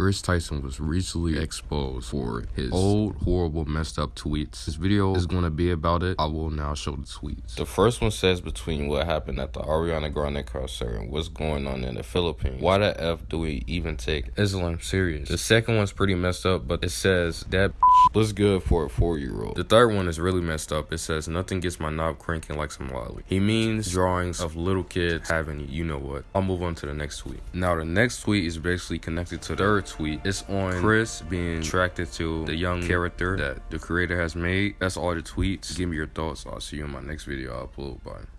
Chris Tyson was recently exposed for his old, horrible, messed up tweets. This video is going to be about it. I will now show the tweets. The first one says between what happened at the Ariana Grande concert and what's going on in the Philippines. Why the F do we even take Islam serious? The second one's pretty messed up, but it says that looks good for a four year old. The third one is really messed up. It says nothing gets my knob cranking like some loli. He means drawings of little kids having you know what. I'll move on to the next tweet. Now the next tweet is basically connected to the third tweet. It's on Chris being attracted to the young character that the creator has made. That's all the tweets. Give me your thoughts. I'll see you in my next video. I'll upload. Bye.